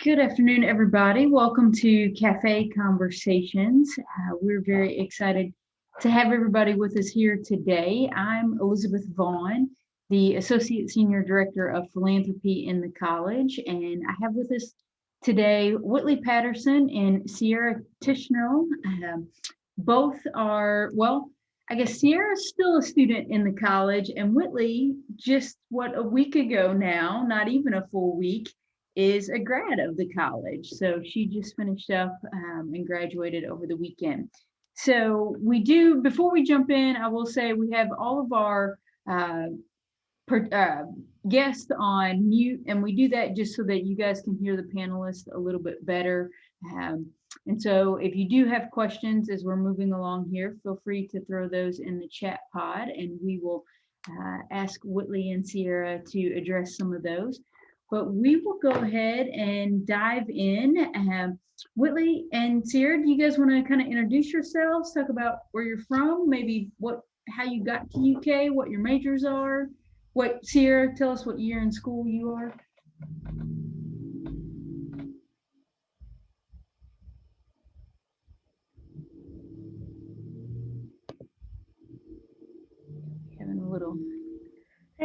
Good afternoon, everybody. Welcome to Cafe Conversations. Uh, we're very excited to have everybody with us here today. I'm Elizabeth Vaughn, the Associate Senior Director of Philanthropy in the college, and I have with us today Whitley Patterson and Sierra Tishnell. Um, both are, well, I guess Sierra's still a student in the college, and Whitley, just what a week ago now, not even a full week, is a grad of the college. So she just finished up um, and graduated over the weekend. So we do, before we jump in, I will say we have all of our uh, per, uh, guests on mute, and we do that just so that you guys can hear the panelists a little bit better. Um, and so if you do have questions as we're moving along here, feel free to throw those in the chat pod and we will uh, ask Whitley and Sierra to address some of those but we will go ahead and dive in. Um, Whitley and Sierra, do you guys want to kind of introduce yourselves, talk about where you're from, maybe what, how you got to UK, what your majors are? What, Sierra, tell us what year in school you are.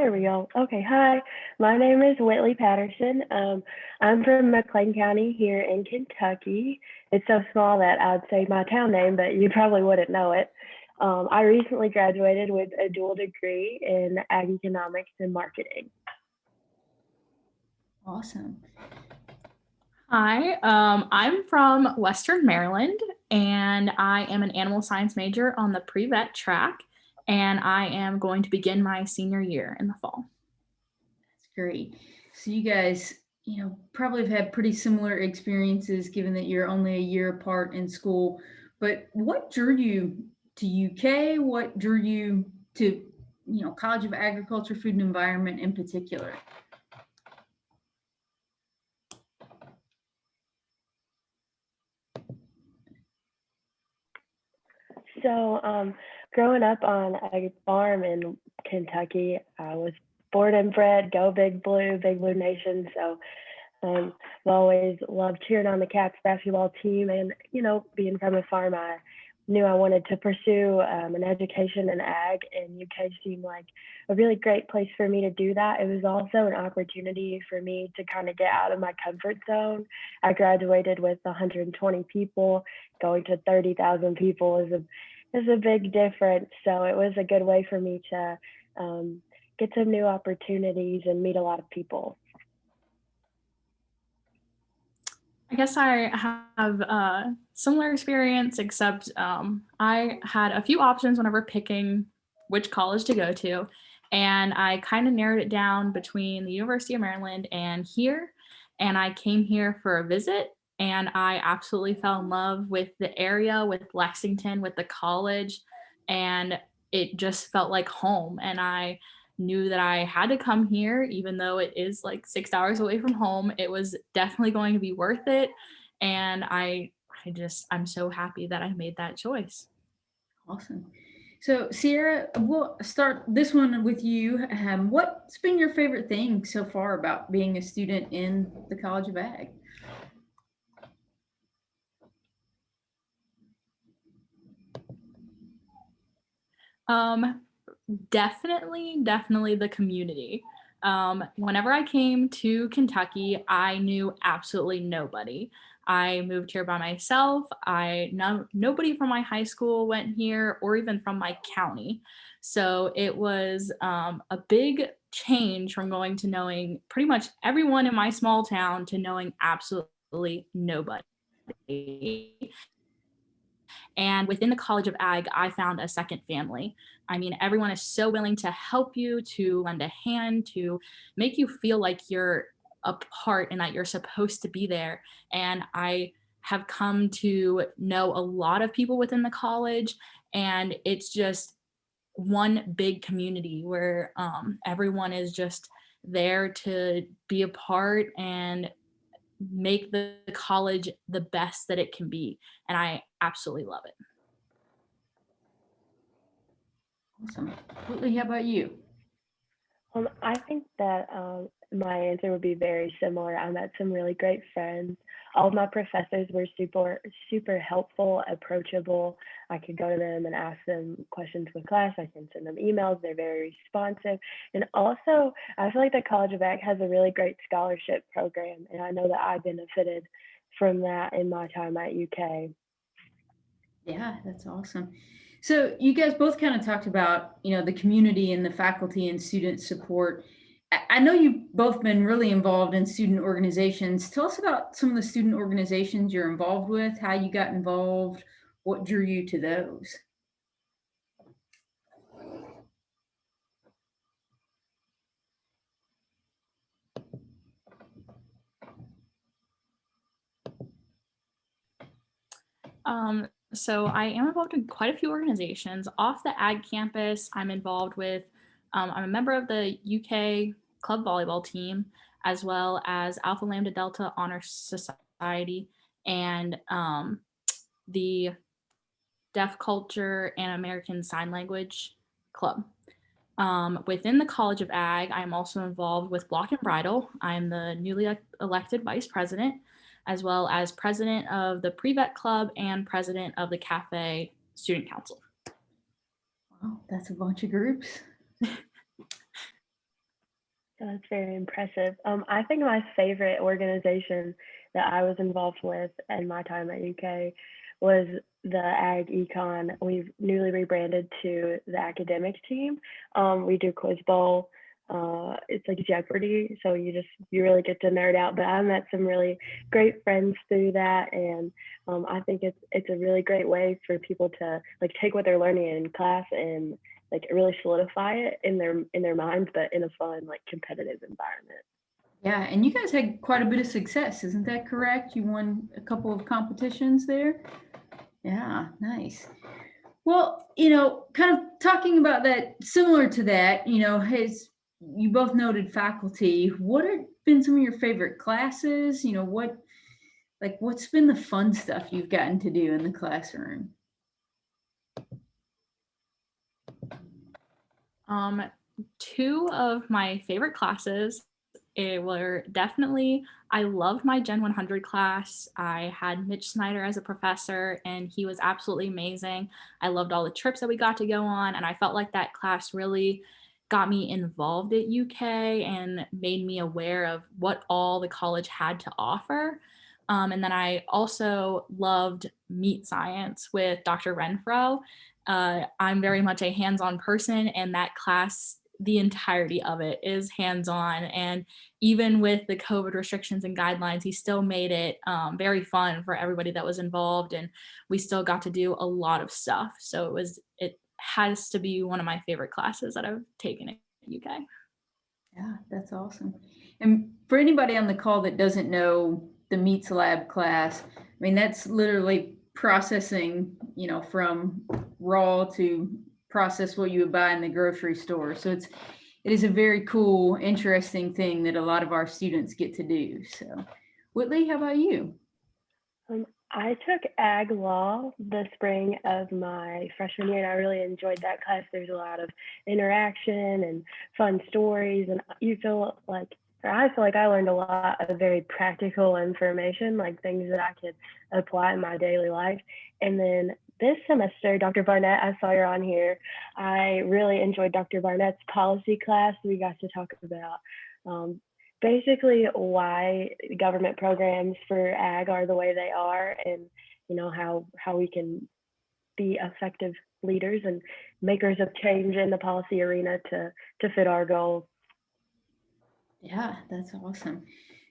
There we go. Okay, hi. My name is Whitley Patterson. Um, I'm from McLean County here in Kentucky. It's so small that I'd say my town name, but you probably wouldn't know it. Um, I recently graduated with a dual degree in ag economics and marketing. Awesome. Hi, um, I'm from Western Maryland and I am an animal science major on the pre-vet track and I am going to begin my senior year in the fall. That's great. So you guys, you know, probably have had pretty similar experiences given that you're only a year apart in school. But what drew you to UK? What drew you to, you know, College of Agriculture, Food and Environment in particular? So um, growing up on a farm in Kentucky, I was born and bred, go Big Blue, Big Blue Nation. So um, I've always loved cheering on the Cats basketball team. And, you know, being from a farm, I knew I wanted to pursue um, an education in ag, and UK seemed like a really great place for me to do that. It was also an opportunity for me to kind of get out of my comfort zone. I graduated with 120 people, going to 30,000 people is a is a big difference. So it was a good way for me to um, get some new opportunities and meet a lot of people. I guess I have a similar experience, except um, I had a few options whenever picking which college to go to. And I kind of narrowed it down between the University of Maryland and here. And I came here for a visit and I absolutely fell in love with the area, with Lexington, with the college, and it just felt like home. And I knew that I had to come here, even though it is like six hours away from home. It was definitely going to be worth it. And I, I just, I'm so happy that I made that choice. Awesome. So Sierra, we'll start this one with you. Um, what's been your favorite thing so far about being a student in the College of Ag? Um, definitely, definitely the community. Um, whenever I came to Kentucky, I knew absolutely nobody. I moved here by myself. I no, nobody from my high school went here or even from my county. So it was um, a big change from going to knowing pretty much everyone in my small town to knowing absolutely nobody. And within the College of Ag, I found a second family. I mean, everyone is so willing to help you, to lend a hand, to make you feel like you're a part and that you're supposed to be there. And I have come to know a lot of people within the college and it's just one big community where um, everyone is just there to be a part and make the college the best that it can be. And I absolutely love it. Awesome. Whitley, how about you? Um, I think that um, my answer would be very similar. I met some really great friends. All of my professors were super, super helpful, approachable. I could go to them and ask them questions with class. I can send them emails. They're very responsive. And also, I feel like the College of Ag has a really great scholarship program. And I know that I benefited from that in my time at UK. Yeah, that's awesome. So you guys both kind of talked about, you know, the community and the faculty and student support. I- know you've both been really involved in student organizations. Tell us about some of the student organizations you're involved with, how you got involved, what drew you to those. Um, so I am involved in quite a few organizations. Off the ag campus, I'm involved with, um, I'm a member of the UK club volleyball team, as well as Alpha Lambda Delta Honor Society and um, the Deaf Culture and American Sign Language Club. Um, within the College of Ag, I'm also involved with Block and Bridle. I'm the newly elected vice president as well as president of the Pre-Vet Club and president of the Cafe Student Council. Wow, that's a bunch of groups. That's very impressive. Um, I think my favorite organization that I was involved with in my time at UK was the Ag Econ. We've newly rebranded to the academic team. Um, we do Quiz Bowl. Uh, it's like Jeopardy, so you just you really get to nerd out. But I met some really great friends through that, and um, I think it's it's a really great way for people to like take what they're learning in class and like really solidify it in their in their minds, but in a fun like competitive environment. Yeah, and you guys had quite a bit of success, isn't that correct? You won a couple of competitions there. Yeah, nice. Well, you know, kind of talking about that, similar to that, you know, has you both noted faculty. What have been some of your favorite classes? You know, what like what's been the fun stuff you've gotten to do in the classroom? Um, two of my favorite classes were definitely, I loved my Gen 100 class. I had Mitch Snyder as a professor and he was absolutely amazing. I loved all the trips that we got to go on and I felt like that class really got me involved at UK and made me aware of what all the college had to offer. Um, and then I also loved meat science with Dr. Rentfrow. Uh, I'm very much a hands-on person and that class, the entirety of it is hands-on. And even with the COVID restrictions and guidelines, he still made it um, very fun for everybody that was involved. And we still got to do a lot of stuff. So it was, it has to be one of my favorite classes that I've taken at UK. Yeah, that's awesome. And for anybody on the call that doesn't know the Meats Lab class, I mean, that's literally processing, you know, from raw to process what you would buy in the grocery store. So it's, it is a very cool, interesting thing that a lot of our students get to do. So Whitley, how about you? Um, I took ag law the spring of my freshman year, and I really enjoyed that class. There's a lot of interaction and fun stories, and you feel like, I feel like I learned a lot of very practical information, like things that I could apply in my daily life. And then this semester, Dr. Barnett, I saw you're on here. I really enjoyed Dr. Barnett's policy class. We got to talk about um, basically why government programs for ag are the way they are and you know how how we can be effective leaders and makers of change in the policy arena to to fit our goals Yeah, that's awesome.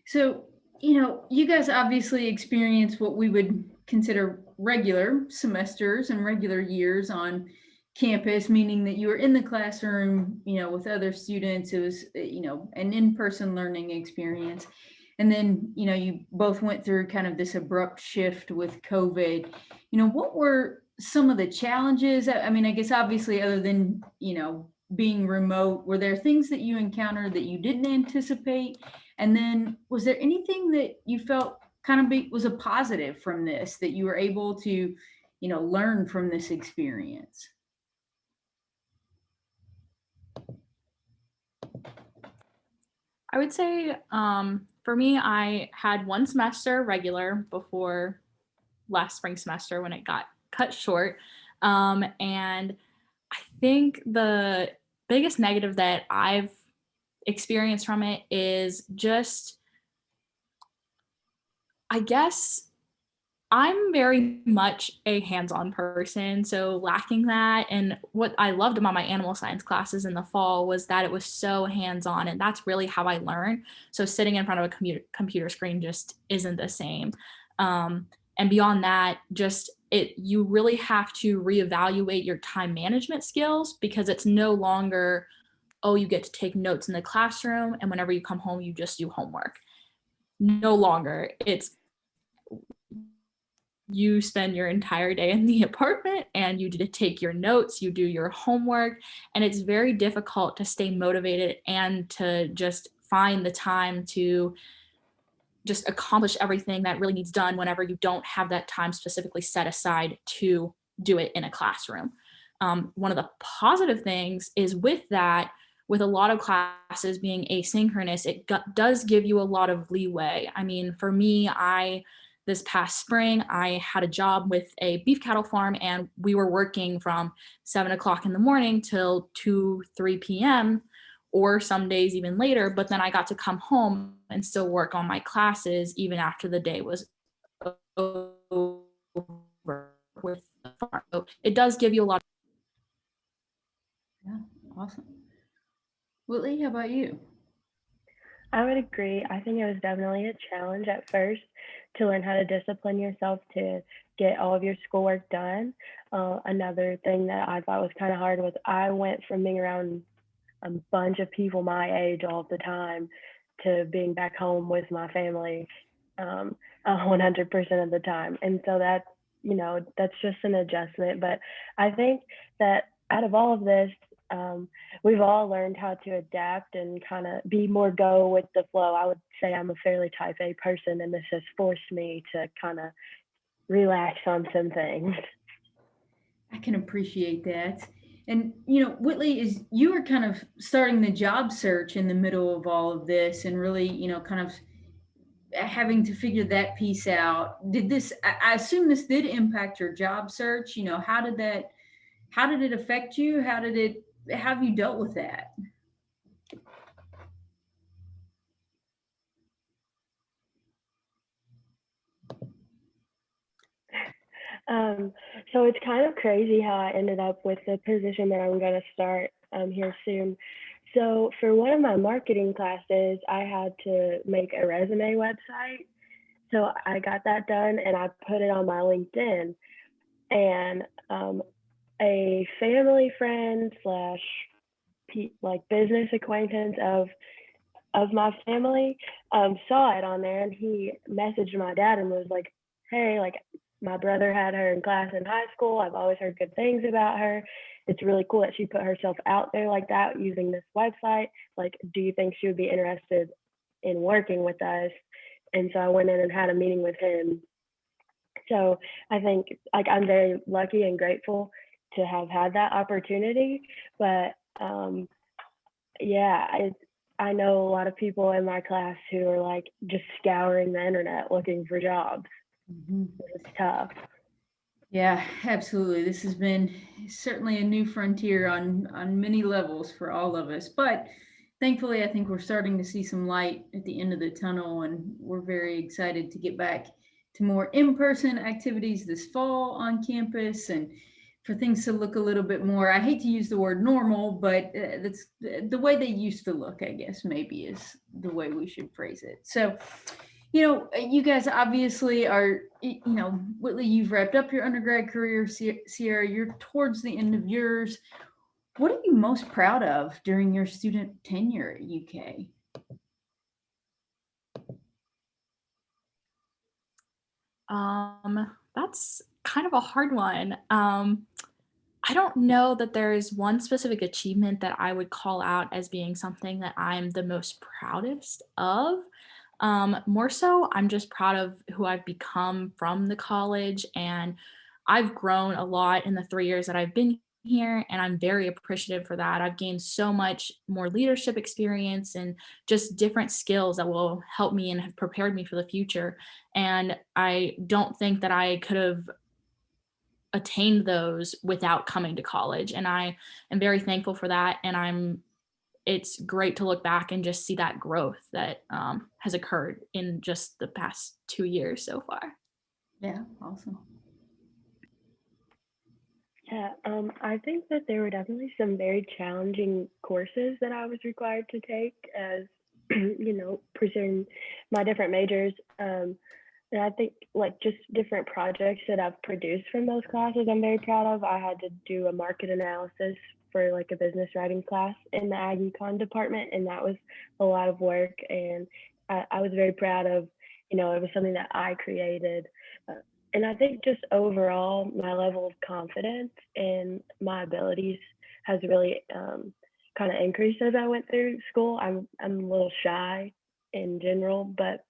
So, you know, you guys obviously experience what we would consider regular semesters and regular years on campus, meaning that you were in the classroom, you know, with other students. It was, uh, you know, an in-person learning experience. And then, you know, you both went through kind of this abrupt shift with COVID. You know, what were some of the challenges? I mean, I guess obviously other than, you know, being remote, were there things that you encountered that you didn't anticipate? And then was there anything that you felt kind of be, was a positive from this that you were able to, you know, learn from this experience? I would say um, for me, I had one semester regular before last spring semester when it got cut short. Um, and I think the biggest negative that I've experienced from it is just, I guess, I'm very much a hands-on person, so lacking that and what I loved about my animal science classes in the fall was that it was so hands-on and that's really how I learn. So sitting in front of a computer computer screen just isn't the same. Um, and beyond that, just it you really have to reevaluate your time management skills because it's no longer, oh, you get to take notes in the classroom and whenever you come home, you just do homework. No longer. It's you spend your entire day in the apartment and you take your notes, you do your homework, and it's very difficult to stay motivated and to just find the time to just accomplish everything that really needs done whenever you don't have that time specifically set aside to do it in a classroom. Um, one of the positive things is with that, with a lot of classes being asynchronous, it does give you a lot of leeway. I mean, for me, I this past spring, I had a job with a beef cattle farm and we were working from seven o'clock in the morning till 2, 3 p.m. or some days even later. But then I got to come home and still work on my classes even after the day was over with the farm. So it does give you a lot. Yeah, awesome. Whitley, how about you? I would agree. I think it was definitely a challenge at first to learn how to discipline yourself to get all of your schoolwork done. Uh, another thing that I thought was kind of hard was I went from being around a bunch of people my age all the time to being back home with my family um, 100% of the time. And so that, you know, that's just an adjustment. But I think that out of all of this, um, we've all learned how to adapt and kind of be more go with the flow. I would say I'm a fairly type A person, and this has forced me to kind of relax on some things. I can appreciate that. And you know, Whitley is you were kind of starting the job search in the middle of all of this, and really, you know, kind of having to figure that piece out. Did this? I assume this did impact your job search. You know, how did that? How did it affect you? How did it how have you dealt with that? Um, so it's kind of crazy how I ended up with the position that I'm going to start um, here soon. So for one of my marketing classes, I had to make a resume website. So I got that done and I put it on my LinkedIn. And um, a family friend slash like business acquaintance of of my family um, saw it on there and he messaged my dad and was like hey like my brother had her in class in high school. I've always heard good things about her. It's really cool that she put herself out there like that using this website. Like do you think she would be interested in working with us? And so i went in and had a meeting with him. So i think like i'm very lucky and grateful to have had that opportunity. But um, yeah, I I know a lot of people in my class who are like just scouring the internet looking for jobs. Mm-hmm. It's tough. Yeah, absolutely. This has been certainly a new frontier on on many levels for all of us. But thankfully, I think we're starting to see some light at the end of the tunnel, and we're very excited to get back to more in-person activities this fall on campus and for things to look a little bit more, I hate to use the word normal, but uh, that's the way they used to look, I guess, maybe is the way we should phrase it. So, you know, you guys obviously are, you know, Whitley, you've wrapped up your undergrad career, Sierra, you're towards the end of yours. What are you most proud of during your student tenure at UK? Um, that's kind of a hard one. Um, I don't know that there is one specific achievement that I would call out as being something that I'm the most proudest of. Um, more so, I'm just proud of who I've become from the college, and I've grown a lot in the three years that I've been here and I'm very appreciative for that. I've gained so much more leadership experience and just different skills that will help me and have prepared me for the future. And I don't think that I could have attained those without coming to college. And I am very thankful for that. And I'm it's great to look back and just see that growth that um, has occurred in just the past two years so far. Yeah, awesome. Yeah, um, I think that there were definitely some very challenging courses that I was required to take as, you know, pursuing my different majors. Um, and I think like just different projects that I've produced from those classes, I'm very proud of. I had to do a market analysis for like a business writing class in the ag econ department, and that was a lot of work. And I, I was very proud of, you know, it was something that I created. Uh, and I think just overall, my level of confidence in my abilities has really um, kind of increased as I went through school. I'm I'm a little shy in general, but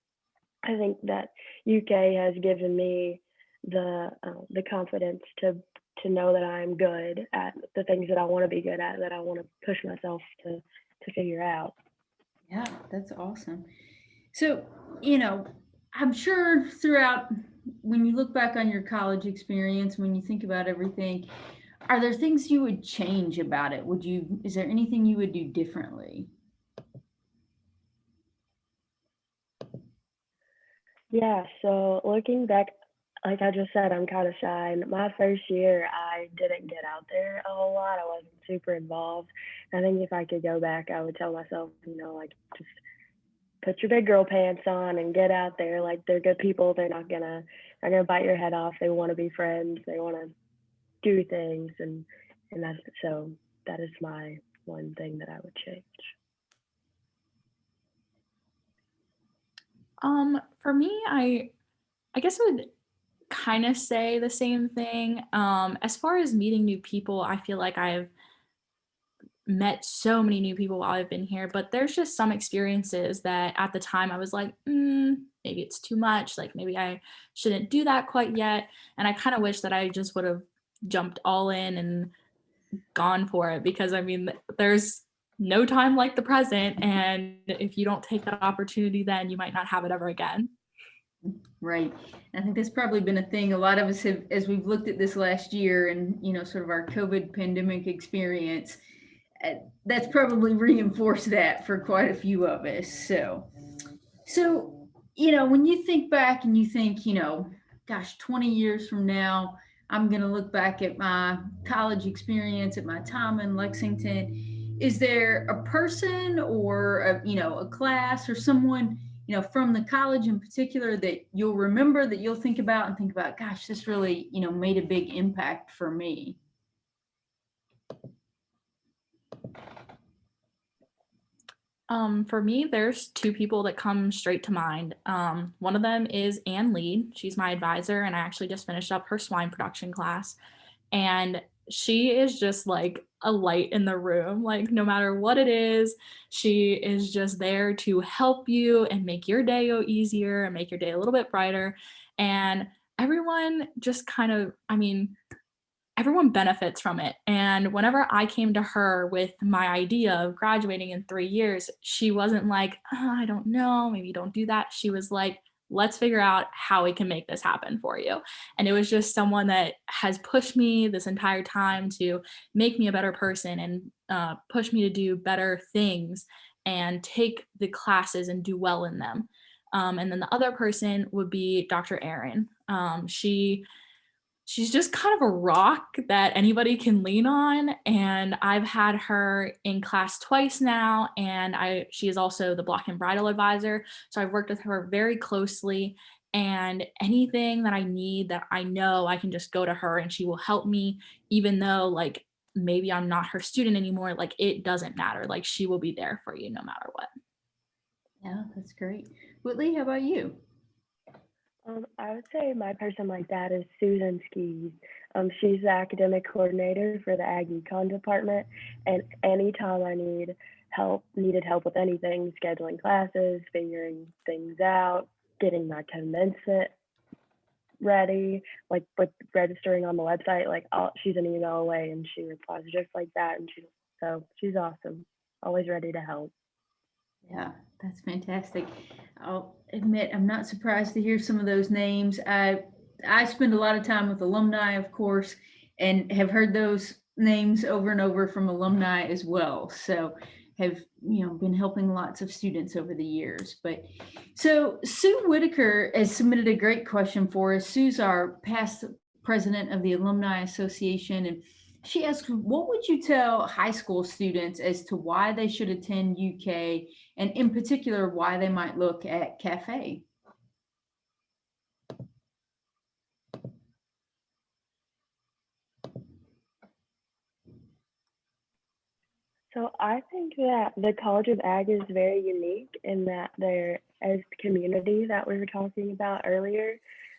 I think that UK has given me the uh, the confidence to to know that I'm good at the things that I want to be good at, that I want to push myself to to figure out. Yeah, that's awesome. So, you know, I'm sure throughout when you look back on your college experience, when you think about everything, are there things you would change about it? Would you is there anything you would do differently? Yeah, so looking back, like I just said, I'm kind of shy. My first year, I didn't get out there a whole lot. I wasn't super involved. I think if I could go back, I would tell myself, you know, like just put your big girl pants on and get out there. Like they're good people. They're not gonna, they're gonna bite your head off. They want to be friends. They want to do things, and and that's so that is my one thing that I would change. Um, for me, I I guess I would kind of say the same thing. Um, as far as meeting new people, I feel like I've met so many new people while I've been here, but there's just some experiences that at the time I was like, mm, maybe it's too much. Like maybe I shouldn't do that quite yet. And I kind of wish that I just would have jumped all in and gone for it because I mean, there's no time like the present. And if you don't take that opportunity, then you might not have it ever again. Right. I think that's probably been a thing a lot of us have, as we've looked at this last year and, you know, sort of our COVID pandemic experience, uh, that's probably reinforced that for quite a few of us. So, so, you know, when you think back and you think, you know, gosh, 20 years from now, I'm going to look back at my college experience, at my time in Lexington. Is there a person or, a, you know, a class or someone you know, from the college in particular that you'll remember that you'll think about and think about, gosh, this really, you know, made a big impact for me? Um, for me, there's two people that come straight to mind. Um, one of them is Ann Lee. She's my advisor, and I actually just finished up her swine production class. And she is just like a light in the room. Like, no matter what it is, she is just there to help you and make your day go easier and make your day a little bit brighter. And everyone just kind of, I mean, everyone benefits from it. And whenever I came to her with my idea of graduating in three years, she wasn't like, oh, I don't know, maybe don't do that. She was like, let's figure out how we can make this happen for you. And it was just someone that has pushed me this entire time to make me a better person and uh, push me to do better things and take the classes and do well in them. Um, and then the other person would be Dr. Erin. Um, she she's just kind of a rock that anybody can lean on and i've had her in class twice now and i she is also the block and bridle advisor so i've worked with her very closely and anything that i need that i know i can just go to her and she will help me even though like maybe i'm not her student anymore like it doesn't matter like she will be there for you no matter what. Yeah that's great. Whitley how about you um, I would say my person like that is Susan Skees. Um, she's the academic coordinator for the Ag Econ department, and anytime I need help, needed help with anything, scheduling classes, figuring things out, getting my commencement ready, like with registering on the website, like I'll, she's an email away and she replies just like that. And she, so she's awesome. Always ready to help. Yeah, that's fantastic. I'll admit, I'm not surprised to hear some of those names. I, I spend a lot of time with alumni, of course, and have heard those names over and over from alumni as well. So have, you know, been helping lots of students over the years. But so Sue Whitaker has submitted a great question for us. Sue's our past president of the Alumni Association and she asks, what would you tell high school students as to why they should attend UK and in particular, why they might look at cafe? So I think that the College of Ag is very unique in that they're, as community that we were talking about earlier,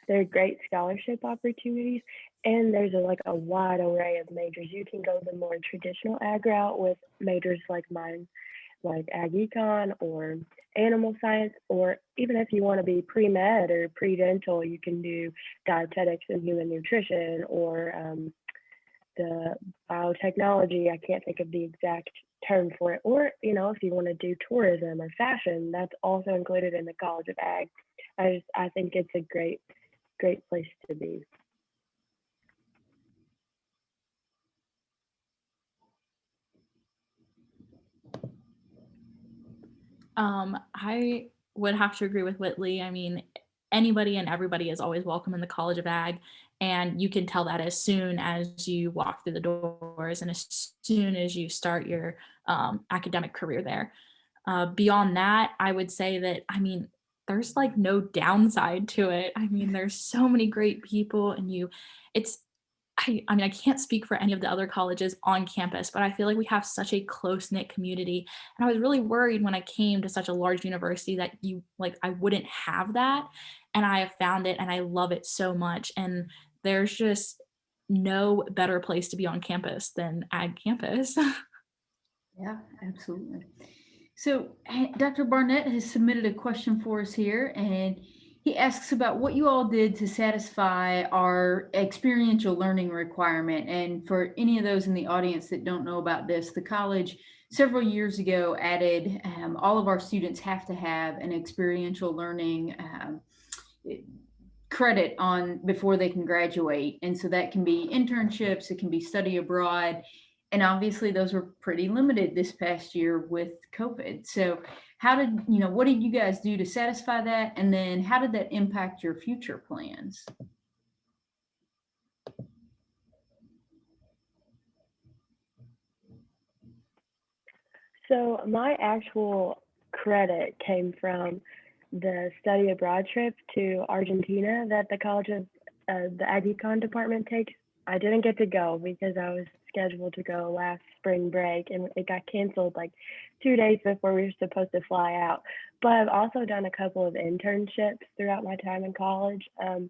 there are great scholarship opportunities and there's a, like a wide array of majors. You can go the more traditional ag route with majors like mine, like ag econ or animal science, or even if you want to be pre-med or pre-dental, you can do dietetics and human nutrition or um, the biotechnology. I can't think of the exact term for it. Or, you know, if you want to do tourism or fashion, that's also included in the College of Ag. I just I think it's a great, great place to be. Um, I would have to agree with Whitley. I mean, anybody and everybody is always welcome in the College of Ag. And you can tell that as soon as you walk through the doors and as soon as you start your um, academic career there. Uh, beyond that, I would say that, I mean, there's like no downside to it. I mean, there's so many great people and you, it's, I, I mean, I can't speak for any of the other colleges on campus, but I feel like we have such a close knit community. And I was really worried when I came to such a large university that you like, I wouldn't have that. And I have found it and I love it so much. And there's just no better place to be on campus than ag campus. Yeah, absolutely. So eh, Dr. Barnett has submitted a question for us here and he asks about what you all did to satisfy our experiential learning requirement. And for any of those in the audience that don't know about this, the college several years ago added um, all of our students have to have an experiential learning um, credit on before they can graduate. And so that can be internships, it can be study abroad. And obviously those were pretty limited this past year with COVID. So how did, you know, what did you guys do to satisfy that? And then how did that impact your future plans? So my actual credit came from the study abroad trip to Argentina that the College of uh, the Ag Econ department takes. I didn't get to go because I was scheduled to go last spring break and it got canceled like two days before we were supposed to fly out. But I've also done a couple of internships throughout my time in college. Um,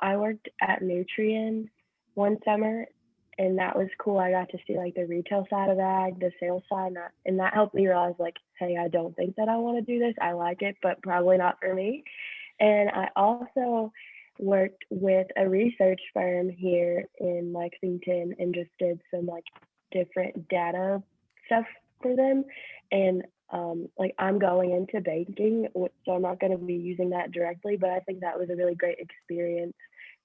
I worked at Nutrien one summer and that was cool. I got to see like the retail side of ag, the sales side, and that, and that helped me realize like, hey, I don't think that I want to do this. I like it, but probably not for me. And I also worked with a research firm here in Lexington and just did some like different data stuff for them. And um, like I'm going into banking, so I'm not going to be using that directly, but I think that was a really great experience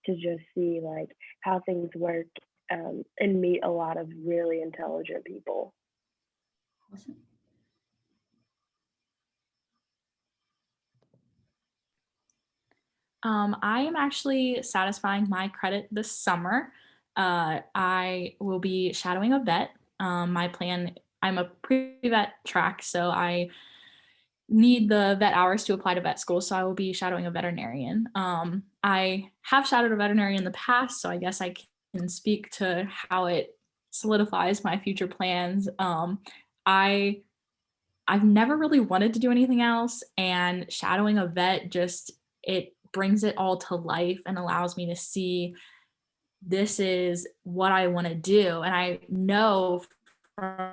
to just see like how things work um, and meet a lot of really intelligent people. Awesome. Um, I am actually satisfying my credit this summer. Uh, I will be shadowing a vet. Um, my plan, I'm a pre-vet track, so I need the vet hours to apply to vet school, so I will be shadowing a veterinarian. Um, I have shadowed a veterinarian in the past, so I guess I can speak to how it solidifies my future plans. Um, I, I've never really wanted to do anything else, and shadowing a vet just, it brings it all to life and allows me to see this is what I want to do. And I know from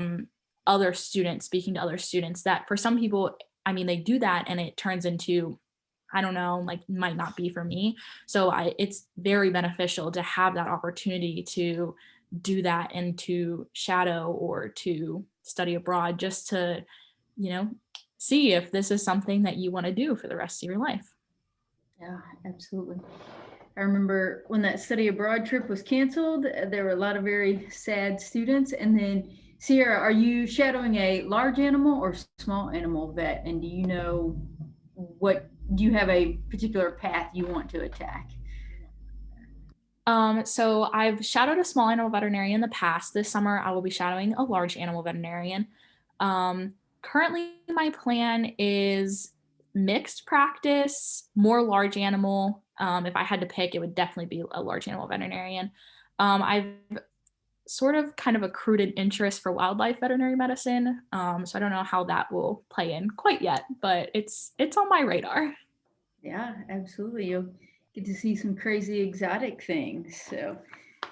Um, other students, speaking to other students, that for some people, I mean, they do that and it turns into I don't know, like might not be for me. So I it's very beneficial to have that opportunity to do that and to shadow or to study abroad just to, you know, see if this is something that you want to do for the rest of your life. Yeah, absolutely. I remember when that study abroad trip was canceled, there were a lot of very sad students. And then, Sierra, are you shadowing a large animal or small animal vet? And do you know what, do you have a particular path you want to attack? Um, so I've shadowed a small animal veterinarian in the past. This summer, I will be shadowing a large animal veterinarian. Um, currently, my plan is mixed practice, more large animal. Um, if I had to pick, it would definitely be a large animal veterinarian. Um, I've sort of kind of accrued an interest for wildlife veterinary medicine. Um, so I don't know how that will play in quite yet, but it's it's on my radar. Yeah, absolutely. You'll get to see some crazy exotic things. So,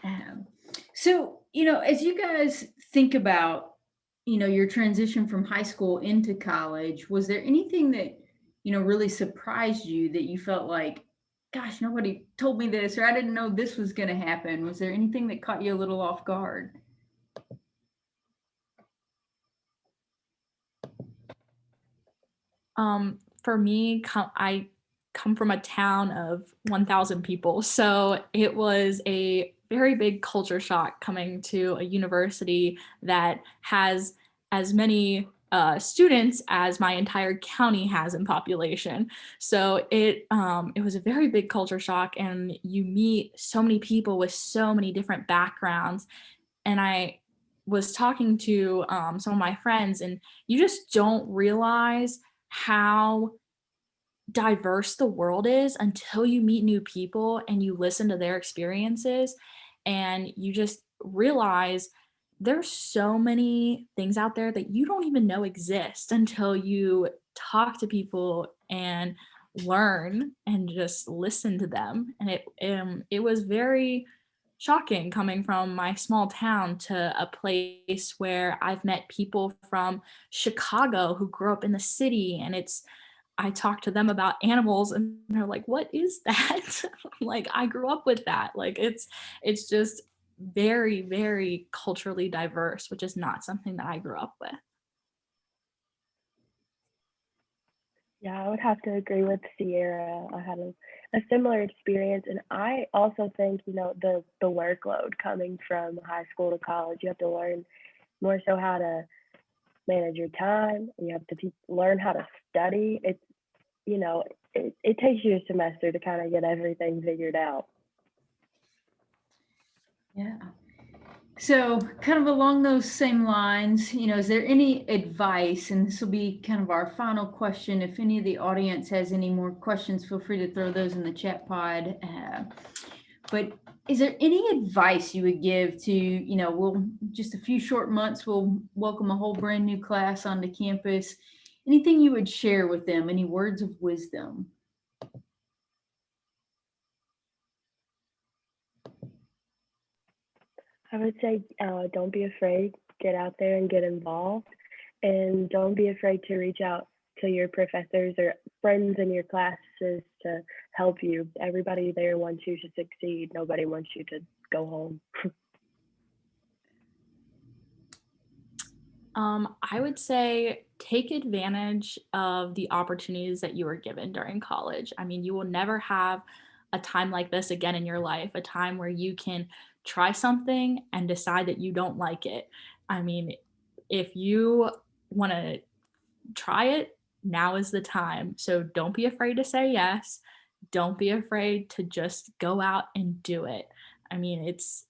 um, so you know, as you guys think about, you know, your transition from high school into college, was there anything that you know really surprised you that you felt like, gosh, nobody told me this, or I didn't know this was going to happen? Was there anything that caught you a little off guard? Um, for me, I come from a town of 1,000 people. So it was a very big culture shock coming to a university that has as many uh, students as my entire county has in population. So it um, it was a very big culture shock, and you meet so many people with so many different backgrounds. And I was talking to um, some of my friends, and you just don't realize how diverse the world is until you meet new people and you listen to their experiences and you just realize there's so many things out there that you don't even know exist until you talk to people and learn and just listen to them and it um, it was very shocking coming from my small town to a place where I've met people from Chicago who grew up in the city and it's I talk to them about animals and they're like, what is that? like, I grew up with that. Like, it's, it's just very, very culturally diverse, which is not something that I grew up with. Yeah, I would have to agree with Sierra. I had a, a similar experience, and I also think you know the the workload coming from high school to college. You have to learn more so how to manage your time. You have to learn how to study. It's you know, it, it takes you a semester to kind of get everything figured out. Yeah. So, kind of along those same lines, you know, is there any advice? And this will be kind of our final question. If any of the audience has any more questions, feel free to throw those in the chat pod. Uh, but is there any advice you would give to, you know, we'll just a few short months, we'll welcome a whole brand new class onto campus anything you would share with them, any words of wisdom? I would say uh, don't be afraid, get out there and get involved. And don't be afraid to reach out to your professors or friends in your classes to help you. Everybody there wants you to succeed. Nobody wants you to go home. Um, I would say take advantage of the opportunities that you were given during college. I mean, you will never have a time like this again in your life, a time where you can try something and decide that you don't like it. I mean, if you want to try it, now is the time. So don't be afraid to say yes. Don't be afraid to just go out and do it. I mean, it's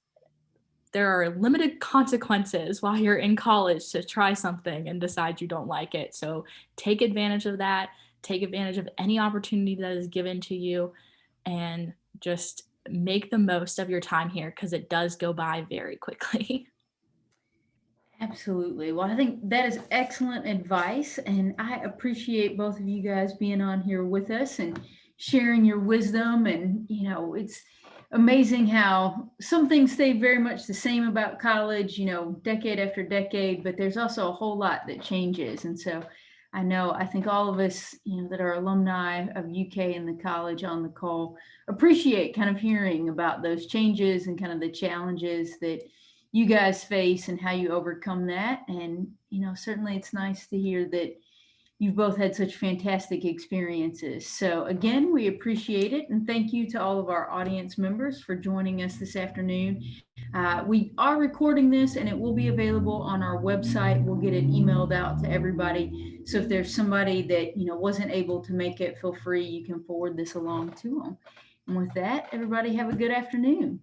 there are limited consequences while you're in college to try something and decide you don't like it. So take advantage of that. Take advantage of any opportunity that is given to you and just make the most of your time here because it does go by very quickly. Absolutely. Well, I think that is excellent advice. And I appreciate both of you guys being on here with us and sharing your wisdom. And, you know, it's, amazing how some things stay very much the same about college, you know, decade after decade, but there's also a whole lot that changes. And so I know, I think all of us, you know, that are alumni of UK and the college on the call appreciate kind of hearing about those changes and kind of the challenges that you guys face and how you overcome that. And, you know, certainly it's nice to hear that you've both had such fantastic experiences. So again, we appreciate it. And thank you to all of our audience members for joining us this afternoon. Uh, we are recording this and it will be available on our website. We'll get it emailed out to everybody. So if there's somebody that, you know, wasn't able to make it, feel free, you can forward this along to them. And with that, everybody have a good afternoon.